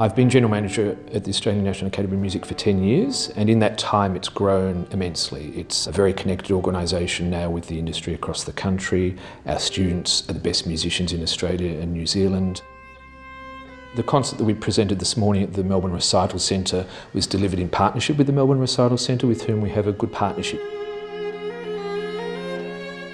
I've been General Manager at the Australian National Academy of Music for 10 years and in that time it's grown immensely. It's a very connected organisation now with the industry across the country. Our students are the best musicians in Australia and New Zealand. The concert that we presented this morning at the Melbourne Recital Centre was delivered in partnership with the Melbourne Recital Centre with whom we have a good partnership.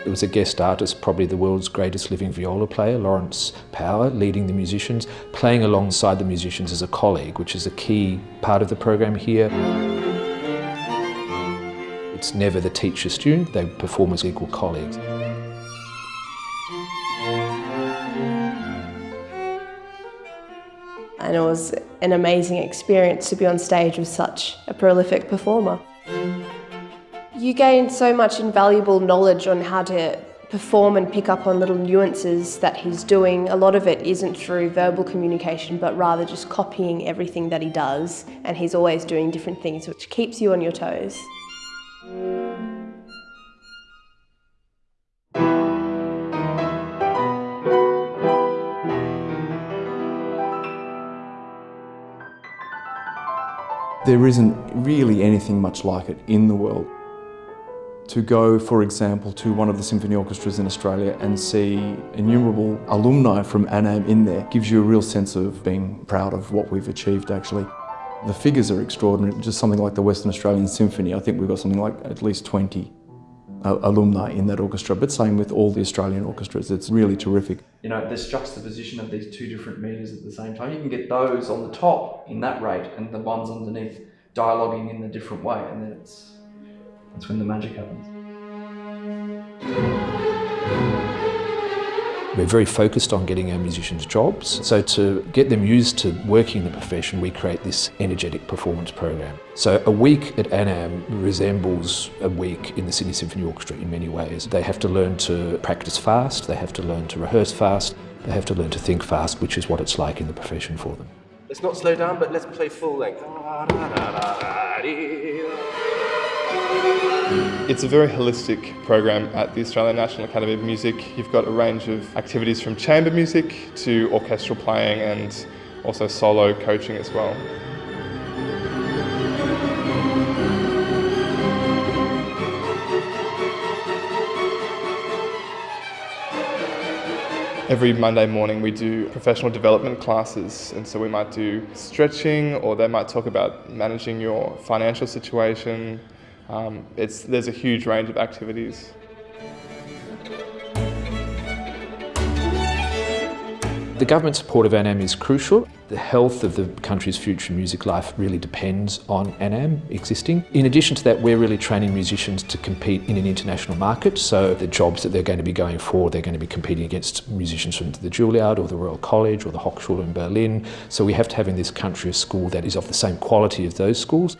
There was a guest artist, probably the world's greatest living viola player, Lawrence Power, leading the musicians, playing alongside the musicians as a colleague, which is a key part of the program here. It's never the teacher-student, they perform as equal colleagues. And it was an amazing experience to be on stage with such a prolific performer. You gain so much invaluable knowledge on how to perform and pick up on little nuances that he's doing. A lot of it isn't through verbal communication, but rather just copying everything that he does. And he's always doing different things, which keeps you on your toes. There isn't really anything much like it in the world. To go, for example, to one of the symphony orchestras in Australia and see innumerable alumni from ANAM in there gives you a real sense of being proud of what we've achieved actually. The figures are extraordinary, just something like the Western Australian Symphony, I think we've got something like at least 20 uh, alumni in that orchestra, but same with all the Australian orchestras, it's really terrific. You know, this juxtaposition of these two different meters at the same time, you can get those on the top in that rate and the ones underneath dialoguing in a different way, and then it's that's when the magic happens. We're very focused on getting our musicians jobs. So to get them used to working in the profession, we create this energetic performance program. So a week at ANAM resembles a week in the Sydney Symphony Orchestra in many ways. They have to learn to practice fast, they have to learn to rehearse fast, they have to learn to think fast, which is what it's like in the profession for them. Let's not slow down, but let's play full length. It's a very holistic program at the Australian National Academy of Music. You've got a range of activities from chamber music to orchestral playing and also solo coaching as well. Every Monday morning we do professional development classes and so we might do stretching or they might talk about managing your financial situation, um, it's, there's a huge range of activities. The government support of ANAM is crucial. The health of the country's future music life really depends on ANAM existing. In addition to that, we're really training musicians to compete in an international market. So the jobs that they're going to be going for, they're going to be competing against musicians from the Juilliard or the Royal College or the Hochschule in Berlin. So we have to have in this country a school that is of the same quality as those schools.